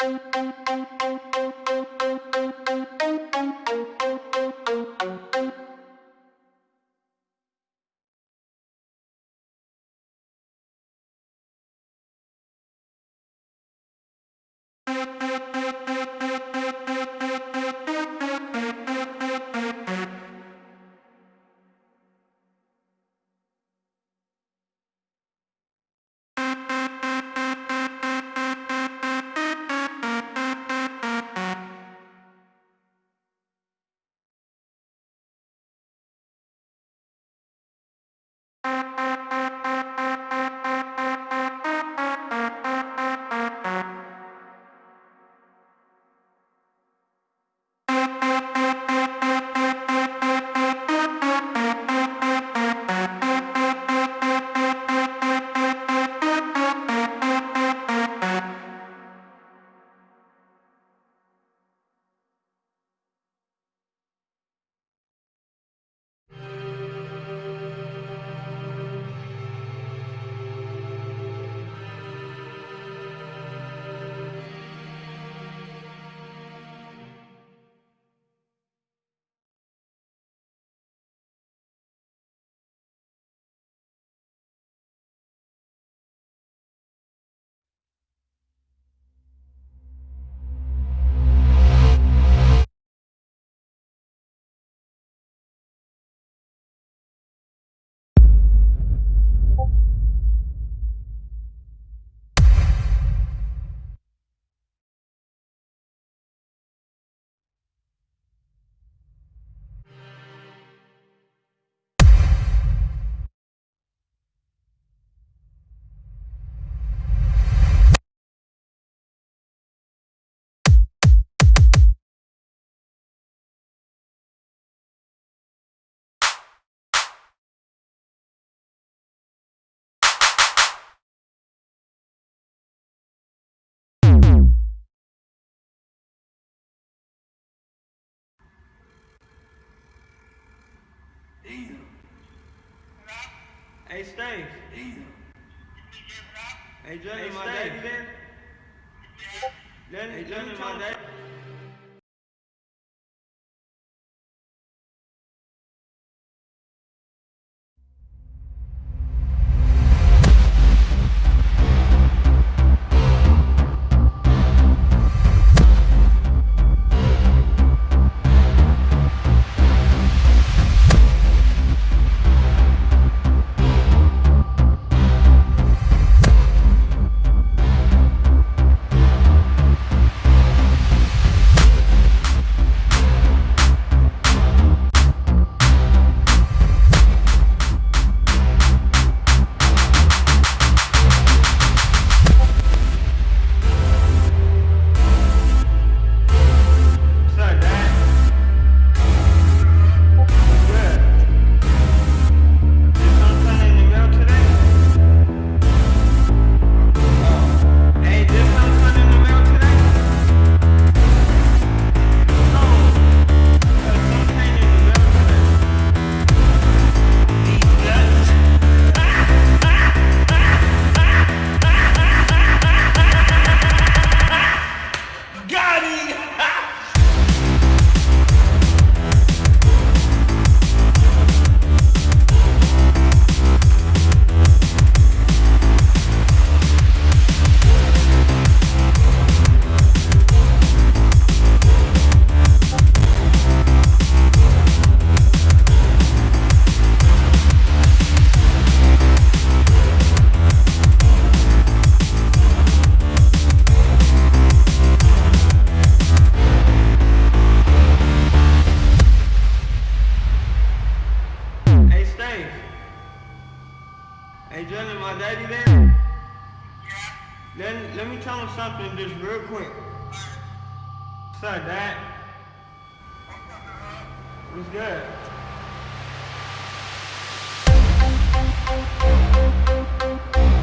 Thank you. Hey. Damn. Hey, Jay, hey, my daddy there? Hey, let me Jalen, tell my him. What's up, Dad? What's good? Good?